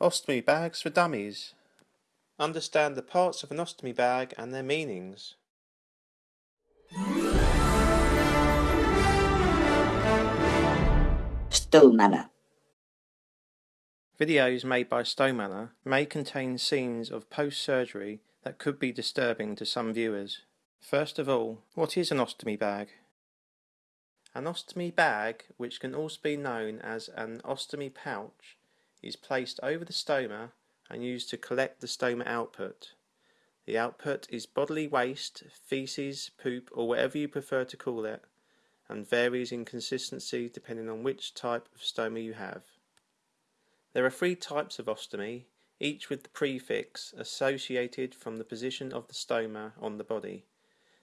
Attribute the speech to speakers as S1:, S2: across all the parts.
S1: Ostomy bags for dummies. Understand the parts of an ostomy bag and their meanings.
S2: Stowmanner.
S1: Videos made by Stowmanner may contain scenes of post-surgery that could be disturbing to some viewers. First of all, what is an ostomy bag? An ostomy bag, which can also be known as an ostomy pouch, is placed over the stoma and used to collect the stoma output. The output is bodily waste, feces, poop, or whatever you prefer to call it, and varies in consistency depending on which type of stoma you have. There are three types of ostomy, each with the prefix associated from the position of the stoma on the body.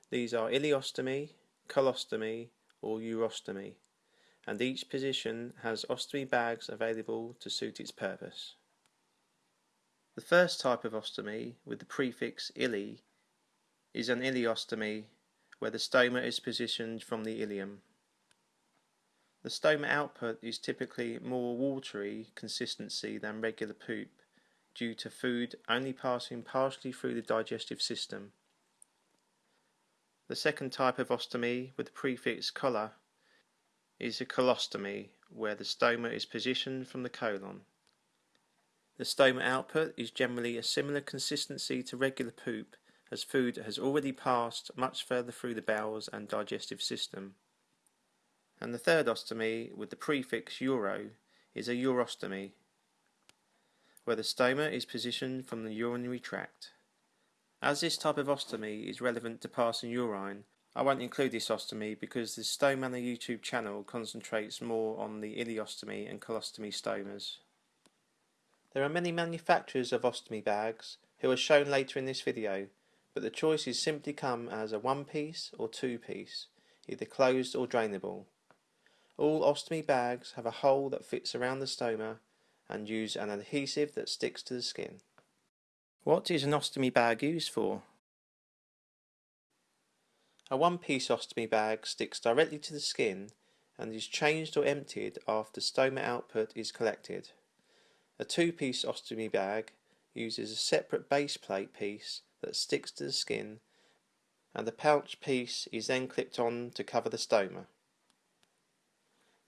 S1: These are ileostomy, colostomy, or urostomy, and each position has ostomy bags available to suit its purpose. The first type of ostomy, with the prefix ile, is an ileostomy, where the stoma is positioned from the ileum. The stoma output is typically more watery consistency than regular poop, due to food only passing partially through the digestive system. The second type of ostomy, with the prefix color, is a colostomy, where the stoma is positioned from the colon. The stoma output is generally a similar consistency to regular poop, as food has already passed much further through the bowels and digestive system. And the third ostomy, with the prefix uro, is a urostomy, where the stoma is positioned from the urinary tract. As this type of ostomy is relevant to passing urine, I won't include this ostomy because the Stowmanner YouTube channel concentrates more on the ileostomy and colostomy stomas. There are many manufacturers of ostomy bags who are shown later in this video, but the choices simply come as a one piece or two piece, either closed or drainable. All ostomy bags have a hole that fits around the stoma and use an adhesive that sticks to the skin. What is an ostomy bag used for? A one-piece ostomy bag sticks directly to the skin and is changed or emptied after stoma output is collected. A two-piece ostomy bag uses a separate base plate piece that sticks to the skin and the pouch piece is then clipped on to cover the stoma.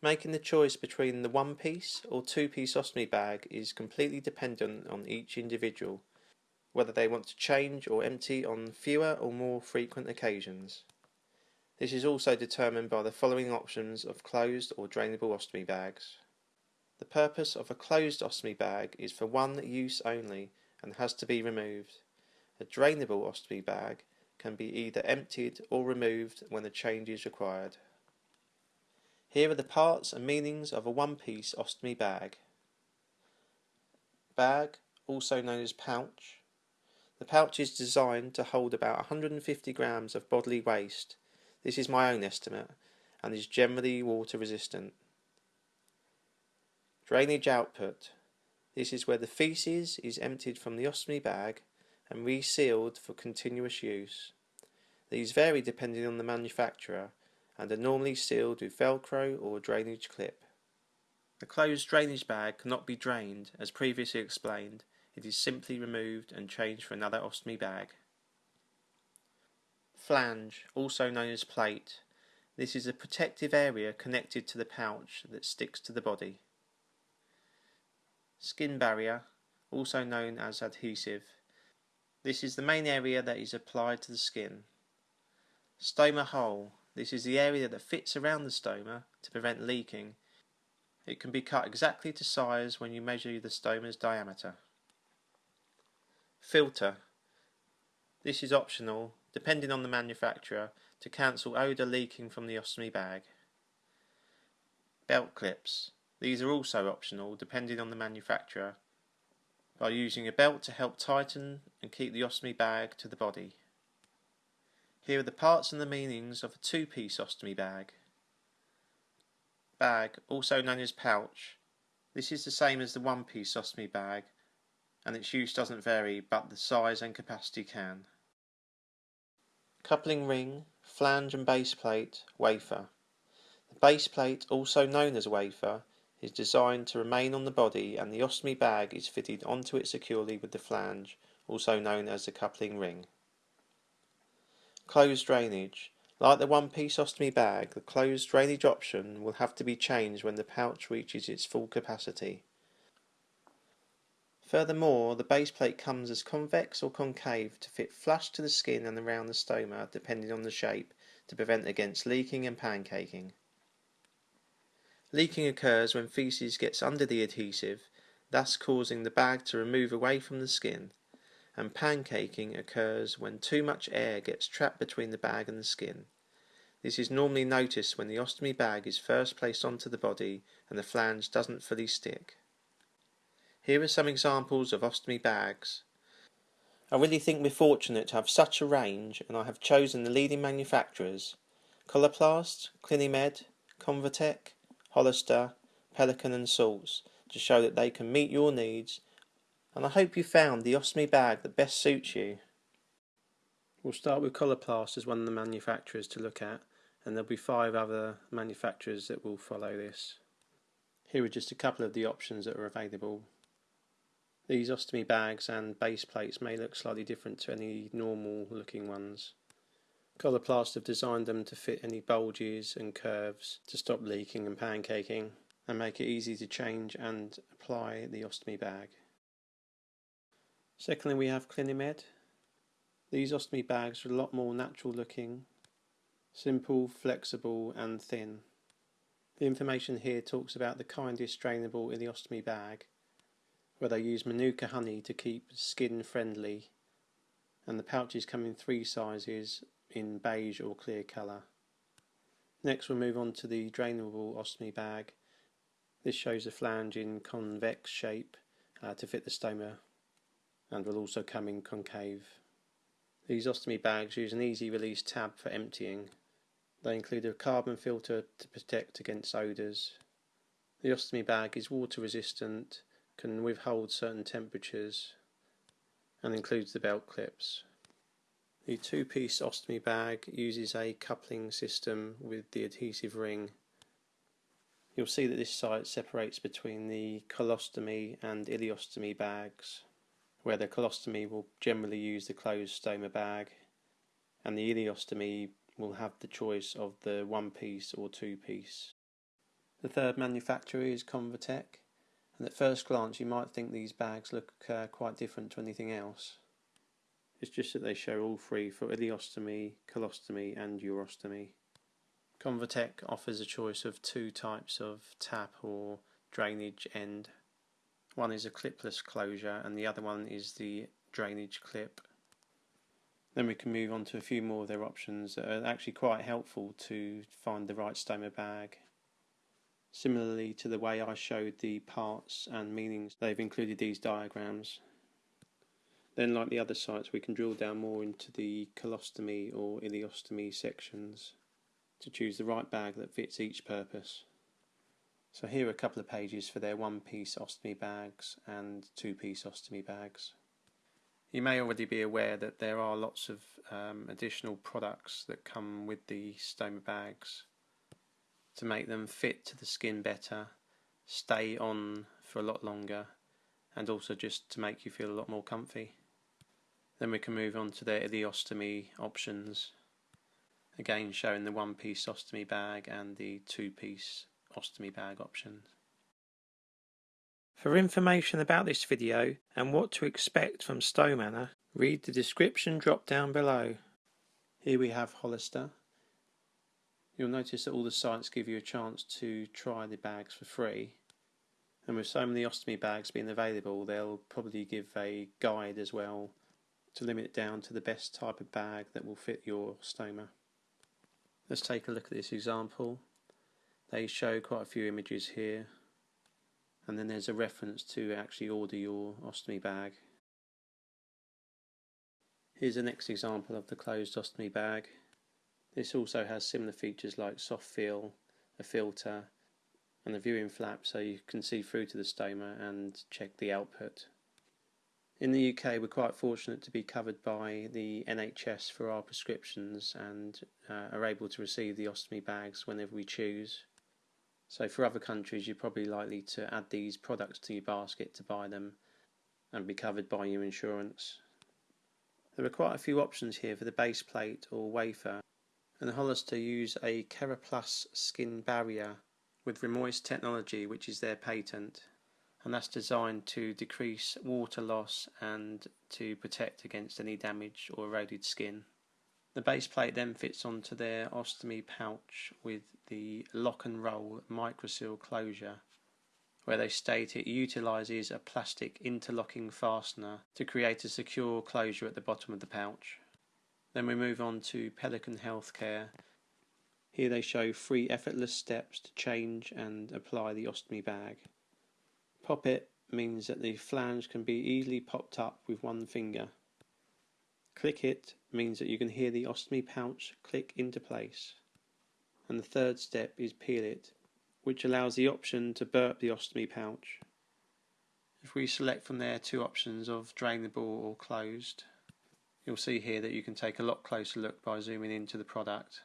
S1: Making the choice between the one-piece or two-piece ostomy bag is completely dependent on each individual whether they want to change or empty on fewer or more frequent occasions. This is also determined by the following options of closed or drainable ostomy bags. The purpose of a closed ostomy bag is for one use only and has to be removed. A drainable ostomy bag can be either emptied or removed when a change is required. Here are the parts and meanings of a one-piece ostomy bag. Bag, also known as pouch, the pouch is designed to hold about 150 grams of bodily waste. This is my own estimate and is generally water resistant. Drainage output. This is where the feces is emptied from the ostomy bag and resealed for continuous use. These vary depending on the manufacturer and are normally sealed with velcro or drainage clip. A closed drainage bag cannot be drained, as previously explained, it is simply removed and changed for another ostomy bag. Flange, also known as plate. This is a protective area connected to the pouch that sticks to the body. Skin barrier, also known as adhesive. This is the main area that is applied to the skin. Stoma hole. This is the area that fits around the stoma to prevent leaking. It can be cut exactly to size when you measure the stoma's diameter. Filter. This is optional, depending on the manufacturer, to cancel odour leaking from the ostomy bag. Belt clips. These are also optional, depending on the manufacturer, by using a belt to help tighten and keep the ostomy bag to the body. Here are the parts and the meanings of a two-piece ostomy bag. Bag, also known as pouch. This is the same as the one-piece ostomy bag, and its use doesn't vary but the size and capacity can. Coupling ring, flange and base plate, wafer. The base plate, also known as wafer, is designed to remain on the body and the ostomy bag is fitted onto it securely with the flange, also known as the coupling ring. Closed drainage. Like the one-piece ostomy bag, the closed drainage option will have to be changed when the pouch reaches its full capacity. Furthermore, the base plate comes as convex or concave to fit flush to the skin and around the stoma depending on the shape to prevent against leaking and pancaking. Leaking occurs when feces gets under the adhesive, thus causing the bag to remove away from the skin, and pancaking occurs when too much air gets trapped between the bag and the skin. This is normally noticed when the ostomy bag is first placed onto the body and the flange doesn't fully stick. Here are some examples of ostomy bags. I really think we're fortunate to have such a range and I have chosen the leading manufacturers Coloplast, Clinimed, Convatec, Hollister, Pelican and Salts to show that they can meet your needs and I hope you found the ostomy bag that best suits you. We'll start with Coloplast as one of the manufacturers to look at and there'll be five other manufacturers that will follow this. Here are just a couple of the options that are available. These ostomy bags and base plates may look slightly different to any normal looking ones. Coloplast have designed them to fit any bulges and curves to stop leaking and pancaking and make it easy to change and apply the ostomy bag. Secondly we have Clinimed. These ostomy bags are a lot more natural looking, simple, flexible and thin. The information here talks about the kindest drainable in the ostomy bag where they use Manuka honey to keep skin friendly and the pouches come in three sizes in beige or clear colour. Next we'll move on to the drainable ostomy bag. This shows a flange in convex shape uh, to fit the stoma and will also come in concave. These ostomy bags use an easy release tab for emptying. They include a carbon filter to protect against odours. The ostomy bag is water resistant can withhold certain temperatures and includes the belt clips. The two-piece ostomy bag uses a coupling system with the adhesive ring. You'll see that this site separates between the colostomy and ileostomy bags, where the colostomy will generally use the closed stoma bag and the ileostomy will have the choice of the one piece or two piece. The third manufacturer is Convatec and at first glance you might think these bags look uh, quite different to anything else. It's just that they show all three for ileostomy, colostomy and urostomy. Convatec offers a choice of two types of tap or drainage end. One is a clipless closure and the other one is the drainage clip. Then we can move on to a few more of their options that are actually quite helpful to find the right stoma bag Similarly to the way I showed the parts and meanings, they've included these diagrams. Then like the other sites we can drill down more into the colostomy or ileostomy sections to choose the right bag that fits each purpose. So here are a couple of pages for their one-piece ostomy bags and two-piece ostomy bags. You may already be aware that there are lots of um, additional products that come with the stoma bags to make them fit to the skin better, stay on for a lot longer, and also just to make you feel a lot more comfy. Then we can move on to the ileostomy options. Again showing the one piece ostomy bag and the two piece ostomy bag options. For information about this video and what to expect from Stomanor, read the description drop down below. Here we have Hollister, You'll notice that all the sites give you a chance to try the bags for free. And with so many ostomy bags being available, they'll probably give a guide as well to limit it down to the best type of bag that will fit your stoma. Let's take a look at this example. They show quite a few images here and then there's a reference to actually order your ostomy bag. Here's the next example of the closed ostomy bag. This also has similar features like soft feel, a filter and a viewing flap so you can see through to the stoma and check the output. In the UK we're quite fortunate to be covered by the NHS for our prescriptions and uh, are able to receive the ostomy bags whenever we choose. So for other countries, you're probably likely to add these products to your basket to buy them and be covered by your insurance. There are quite a few options here for the base plate or wafer and Hollister use a CeraPlus skin barrier with Remoist technology which is their patent and that's designed to decrease water loss and to protect against any damage or eroded skin. The base plate then fits onto their ostomy pouch with the lock and roll microseal closure where they state it utilises a plastic interlocking fastener to create a secure closure at the bottom of the pouch. Then we move on to Pelican Healthcare. Here they show three effortless steps to change and apply the ostomy bag. Pop it means that the flange can be easily popped up with one finger. Click it means that you can hear the ostomy pouch click into place. And the third step is peel it, which allows the option to burp the ostomy pouch. If we select from there two options of drainable or closed, you'll see here that you can take a lot closer look by zooming into the product.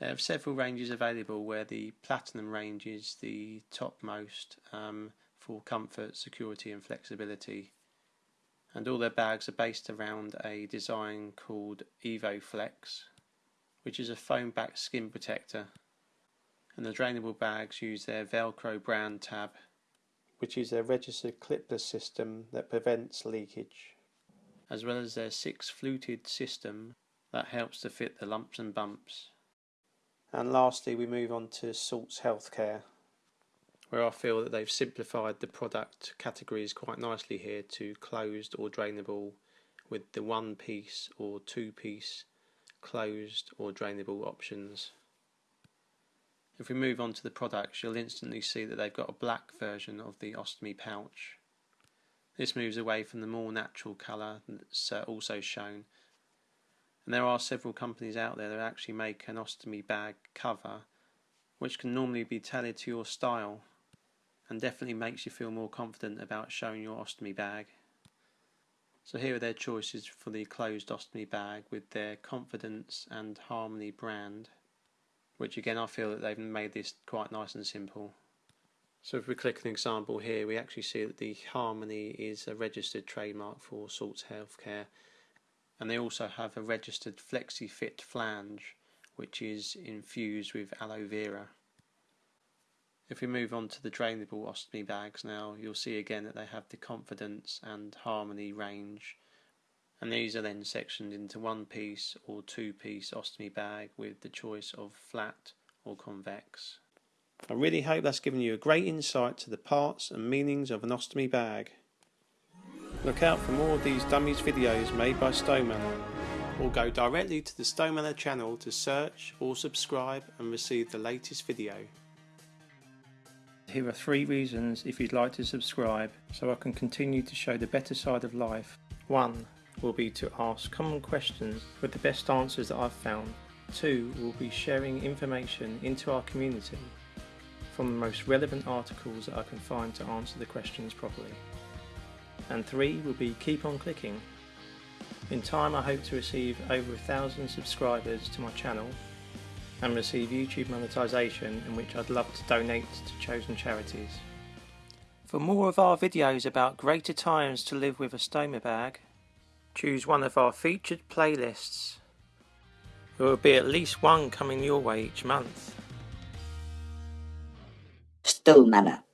S1: They have several ranges available where the Platinum range is the topmost um, for comfort, security and flexibility. And all their bags are based around a design called EvoFlex, which is a foam back skin protector and the drainable bags use their Velcro brand tab, which is a registered clipless system that prevents leakage, as well as their six fluted system that helps to fit the lumps and bumps. And lastly, we move on to Salts Healthcare, where I feel that they've simplified the product categories quite nicely here to closed or drainable with the one piece or two piece closed or drainable options. If we move on to the products, you'll instantly see that they've got a black version of the ostomy pouch. This moves away from the more natural colour that's uh, also shown. And there are several companies out there that actually make an ostomy bag cover, which can normally be tailored to your style and definitely makes you feel more confident about showing your ostomy bag. So here are their choices for the closed ostomy bag with their Confidence and Harmony brand which again I feel that they've made this quite nice and simple. So if we click an example here, we actually see that the Harmony is a registered trademark for Salts Healthcare, and they also have a registered FlexiFit flange, which is infused with aloe vera. If we move on to the drainable ostomy bags now, you'll see again that they have the Confidence and Harmony range, and these are then sectioned into one piece or two piece ostomy bag with the choice of flat or convex. I really hope that's given you a great insight to the parts and meanings of an ostomy bag. Look out for more of these dummies videos made by Stonemanor or go directly to the Stonemanor channel to search or subscribe and receive the latest video. Here are three reasons if you'd like to subscribe so I can continue to show the better side of life. 1 will be to ask common questions with the best answers that I've found. Two will be sharing information into our community from the most relevant articles that I can find to answer the questions properly. And three will be keep on clicking. In time I hope to receive over a thousand subscribers to my channel and receive YouTube monetization in which I'd love to donate to chosen charities. For more of our videos about greater times to live with a stoma bag, choose one of our featured playlists. There will be at least one coming your way each month.
S2: Stonemanor.